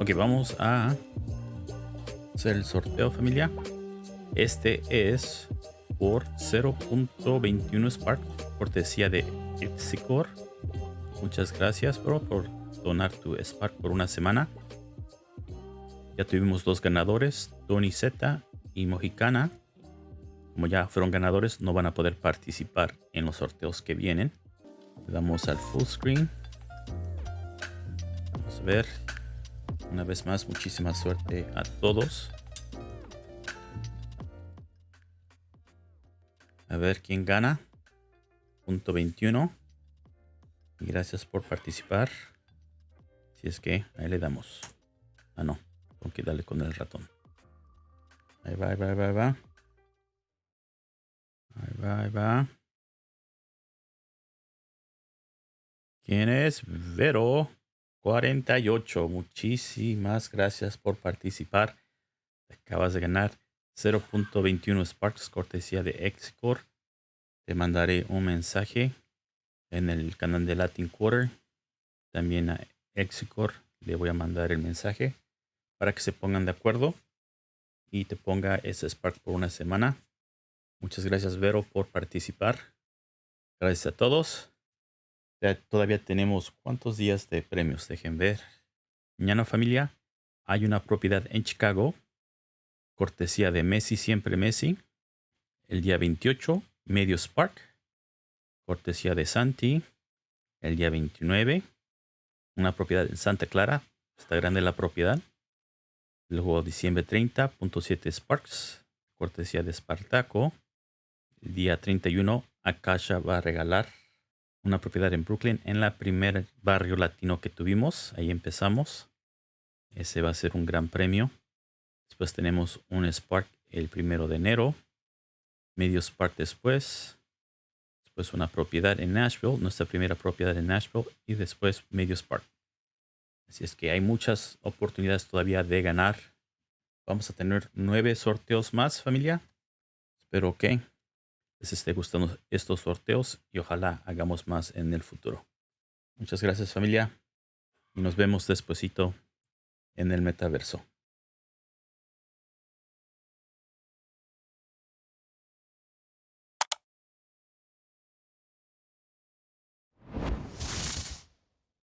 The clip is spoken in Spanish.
Ok, vamos a hacer el sorteo familia. Este es por 0.21 Spark, cortesía de Epsicor. Muchas gracias, bro, por donar tu Spark por una semana. Ya tuvimos dos ganadores, Tony Z y Mojicana. Como ya fueron ganadores, no van a poder participar en los sorteos que vienen. Le damos al full screen. Vamos a ver. Una vez más, muchísima suerte a todos. A ver quién gana. Punto 21. Y gracias por participar. Si es que ahí le damos. Ah, no. Tengo que darle con el ratón. Ahí va, ahí va, ahí va, ahí va. Ahí va, ahí va. ¿Quién es? Vero 48. Muchísimas gracias por participar. acabas de ganar 0.21 Sparks, cortesía de Excore. Te mandaré un mensaje en el canal de Latin Quarter. También a Excore le voy a mandar el mensaje para que se pongan de acuerdo y te ponga ese Spark por una semana. Muchas gracias, Vero, por participar. Gracias a todos. Todavía tenemos cuántos días de premios. Dejen ver. Mañana, familia, hay una propiedad en Chicago cortesía de Messi, siempre Messi. El día 28, Medio Spark, cortesía de Santi. El día 29, una propiedad en Santa Clara, está grande la propiedad. Luego diciembre 30.7 Sparks, cortesía de Spartaco. El día 31, Akasha va a regalar una propiedad en Brooklyn, en la primer barrio latino que tuvimos. Ahí empezamos. Ese va a ser un gran premio. Después tenemos un Spark el primero de enero. Medio Spark después. Después una propiedad en Nashville, nuestra primera propiedad en Nashville. Y después medio Spark. Así es que hay muchas oportunidades todavía de ganar. Vamos a tener nueve sorteos más, familia. Espero que les esté gustando estos sorteos y ojalá hagamos más en el futuro. Muchas gracias, familia. Y nos vemos despuesito en el metaverso.